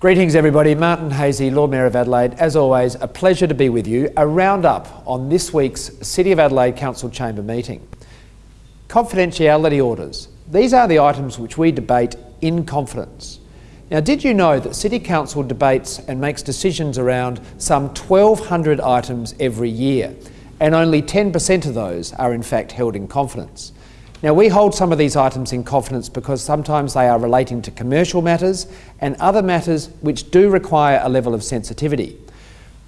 Greetings everybody, Martin Haese, Lord Mayor of Adelaide. As always, a pleasure to be with you. A roundup on this week's City of Adelaide Council Chamber meeting. Confidentiality orders. These are the items which we debate in confidence. Now, did you know that City Council debates and makes decisions around some 1,200 items every year, and only 10% of those are in fact held in confidence? Now, we hold some of these items in confidence because sometimes they are relating to commercial matters and other matters which do require a level of sensitivity.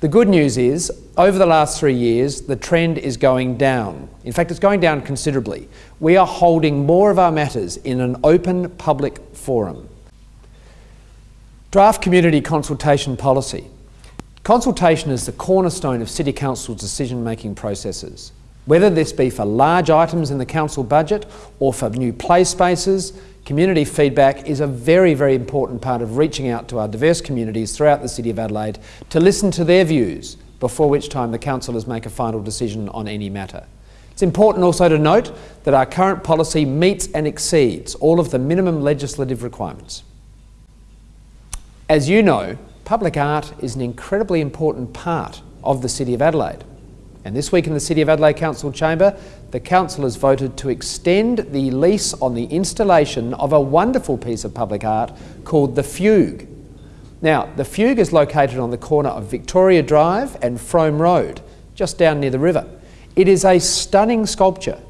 The good news is, over the last three years, the trend is going down. In fact, it's going down considerably. We are holding more of our matters in an open public forum. Draft Community Consultation Policy. Consultation is the cornerstone of City Council's decision-making processes. Whether this be for large items in the council budget or for new play spaces, community feedback is a very, very important part of reaching out to our diverse communities throughout the City of Adelaide to listen to their views before which time the councillors make a final decision on any matter. It's important also to note that our current policy meets and exceeds all of the minimum legislative requirements. As you know, public art is an incredibly important part of the City of Adelaide. And this week in the City of Adelaide Council Chamber, the Council has voted to extend the lease on the installation of a wonderful piece of public art called The Fugue. Now, The Fugue is located on the corner of Victoria Drive and Frome Road, just down near the river. It is a stunning sculpture,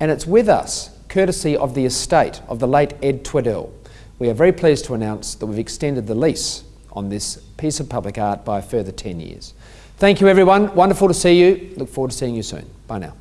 and it's with us, courtesy of the estate of the late Ed Tweddell. We are very pleased to announce that we've extended the lease on this piece of public art by a further 10 years. Thank you, everyone. Wonderful to see you. Look forward to seeing you soon. Bye now.